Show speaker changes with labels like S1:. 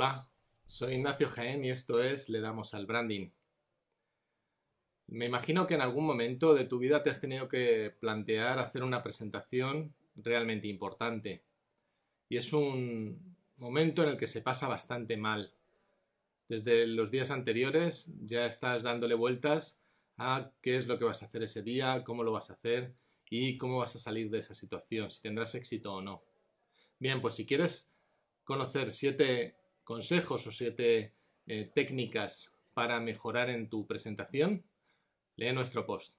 S1: Hola, soy Ignacio Jaén y esto es Le damos al branding. Me imagino que en algún momento de tu vida te has tenido que plantear hacer una presentación realmente importante. Y es un momento en el que se pasa bastante mal. Desde los días anteriores ya estás dándole vueltas a qué es lo que vas a hacer ese día, cómo lo vas a hacer y cómo vas a salir de esa situación, si tendrás éxito o no. Bien, pues si quieres conocer siete consejos o siete eh, técnicas para mejorar en tu presentación, lee nuestro post.